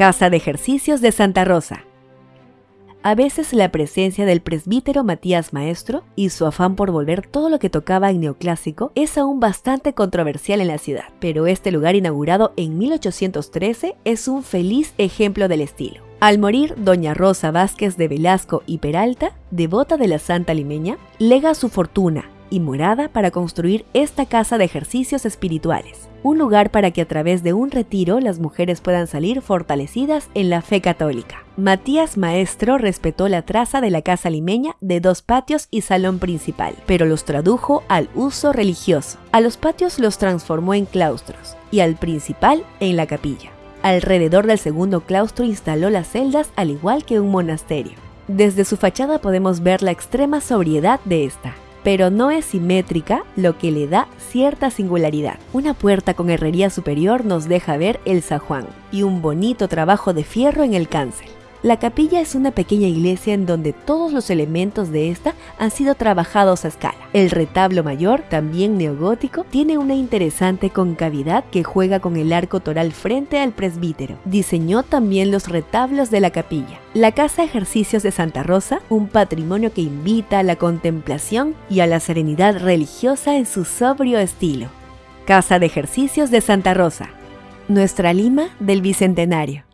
Casa de Ejercicios de Santa Rosa. A veces la presencia del presbítero Matías Maestro y su afán por volver todo lo que tocaba en neoclásico es aún bastante controversial en la ciudad, pero este lugar inaugurado en 1813 es un feliz ejemplo del estilo. Al morir doña Rosa Vázquez de Velasco y Peralta, devota de la Santa Limeña, lega su fortuna y morada para construir esta casa de ejercicios espirituales, un lugar para que a través de un retiro las mujeres puedan salir fortalecidas en la fe católica. Matías Maestro respetó la traza de la casa limeña de dos patios y salón principal, pero los tradujo al uso religioso. A los patios los transformó en claustros y al principal en la capilla. Alrededor del segundo claustro instaló las celdas al igual que un monasterio. Desde su fachada podemos ver la extrema sobriedad de esta pero no es simétrica, lo que le da cierta singularidad. Una puerta con herrería superior nos deja ver el zajuán y un bonito trabajo de fierro en el cancel. La capilla es una pequeña iglesia en donde todos los elementos de esta han sido trabajados a escala. El retablo mayor, también neogótico, tiene una interesante concavidad que juega con el arco toral frente al presbítero. Diseñó también los retablos de la capilla. La Casa Ejercicios de Santa Rosa, un patrimonio que invita a la contemplación y a la serenidad religiosa en su sobrio estilo. Casa de Ejercicios de Santa Rosa, nuestra Lima del Bicentenario.